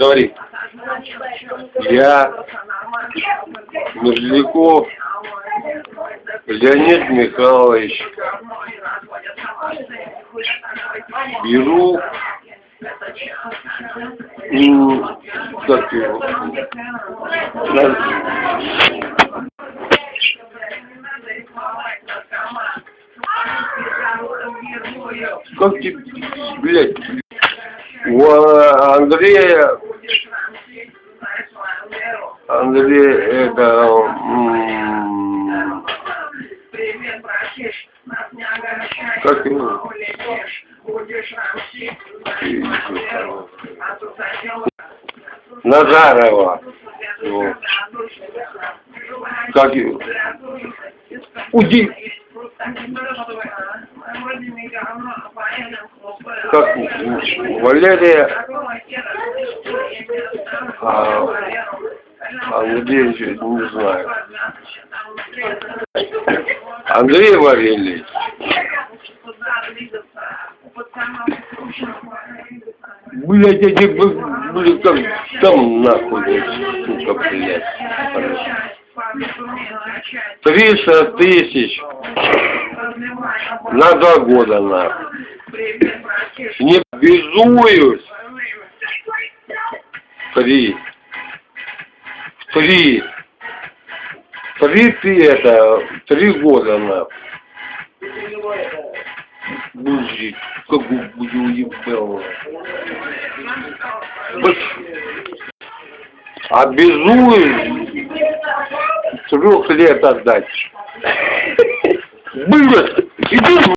Говори. Я Мерзляков Леонид Михайлович. Беру как его, как тебе, блядь, у Андрея, Андрей, это, как его, Назарова, вот. как его, Уди, как Валерия, а, Андрей, не знаю, Андрей Вавельевич, блядь, эти, блядь, там, там нахуй, сука, блядь, триста тысяч на два года, нахуй, не безуюсь, три, три, три ты это, три года, нахуй. Бужить, как бы буду уебал. Обязуюсь трех лет отдать. Было! Иди